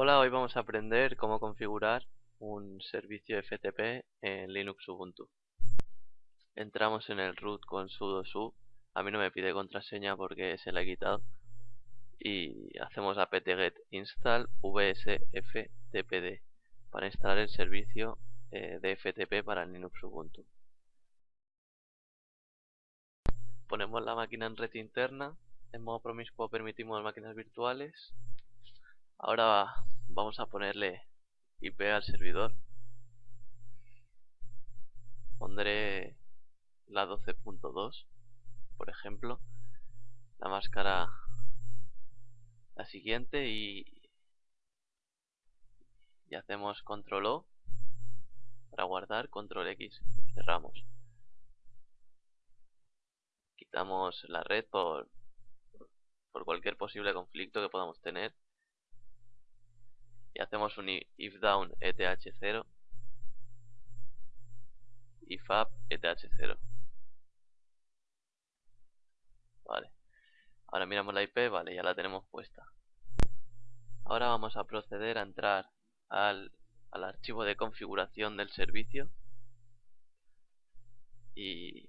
Hola, hoy vamos a aprender cómo configurar un servicio FTP en Linux Ubuntu. Entramos en el root con sudo su, a mí no me pide contraseña porque se la he quitado y hacemos apt-get install vsftpd para instalar el servicio eh, de FTP para Linux Ubuntu. Ponemos la máquina en red interna, en modo promiscuo permitimos máquinas virtuales Ahora vamos a ponerle IP al servidor. Pondré la 12.2, por ejemplo. La máscara la siguiente y, y hacemos control O para guardar, control X, cerramos. Quitamos la red por, por cualquier posible conflicto que podamos tener y hacemos un if down eth0 if up eth0 vale. Ahora miramos la IP vale ya la tenemos puesta. Ahora vamos a proceder a entrar al, al archivo de configuración del servicio. Y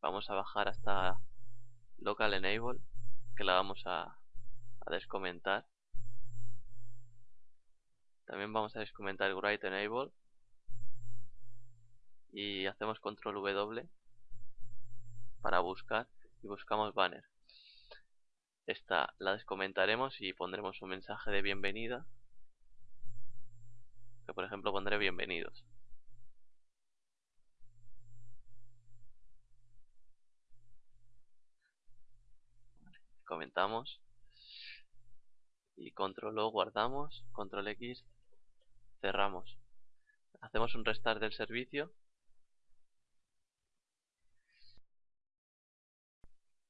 vamos a bajar hasta local enable que la vamos a, a descomentar también vamos a descomentar write enable. Y hacemos control W para buscar y buscamos banner. Esta la descomentaremos y pondremos un mensaje de bienvenida que por ejemplo pondré bienvenidos. Comentamos y control O guardamos, control X cerramos. Hacemos un restart del servicio.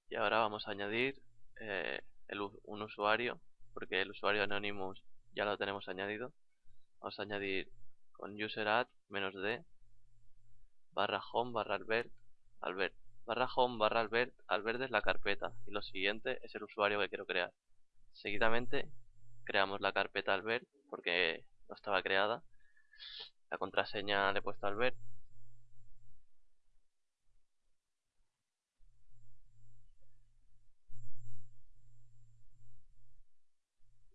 Y ahora vamos a añadir eh, un usuario porque el usuario Anonymous ya lo tenemos añadido. Vamos a añadir con user add menos d barra home barra albert albert barra home barra albert albert es la carpeta y lo siguiente es el usuario que quiero crear. Seguidamente creamos la carpeta albert porque no estaba creada. La contraseña le he puesto al ver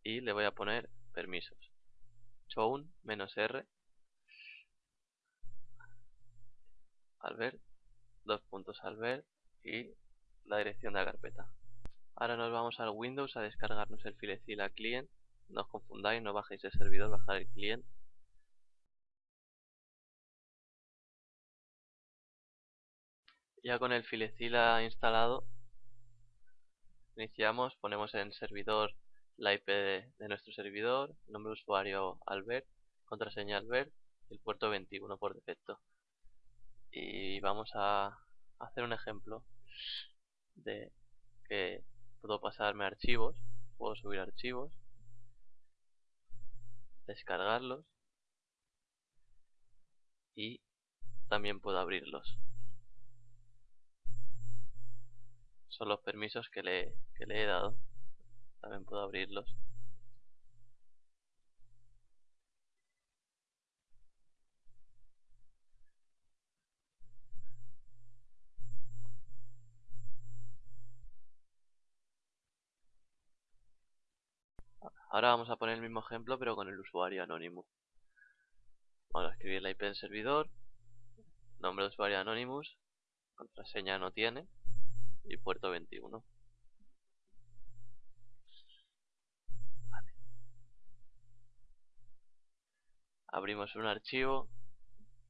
y le voy a poner permisos. Chown menos r. Ver dos puntos al ver y la dirección de la carpeta. Ahora nos vamos al windows a descargarnos el filecila client no os confundáis, no bajéis el servidor, bajar el cliente. Ya con el filecila instalado, iniciamos, ponemos en servidor la IP de, nuestro servidor, nombre de usuario Albert, contraseña Albert el puerto 21 por defecto. Y vamos a hacer un ejemplo de que puedo pasarme archivos, puedo subir archivos descargarlos y también puedo abrirlos. Son los permisos que le, que le he dado. También puedo abrirlos Ahora vamos a poner el mismo ejemplo pero con el usuario anónimo. Vamos a escribir la IP del servidor, nombre de usuario Anonymous, contraseña no tiene y puerto 21. Abrimos un archivo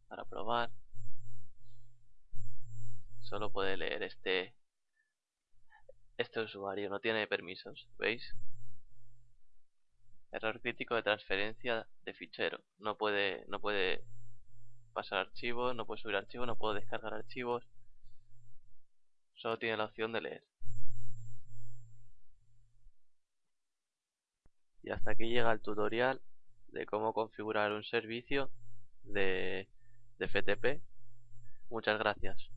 para probar. Solo puede leer este este usuario, no tiene permisos, ¿veis? Error crítico de transferencia de fichero. No puede, no puede pasar archivos, no puede subir archivos, no puedo descargar archivos. Solo tiene la opción de leer. Y hasta aquí llega el tutorial de cómo configurar un servicio de, de FTP. Muchas gracias.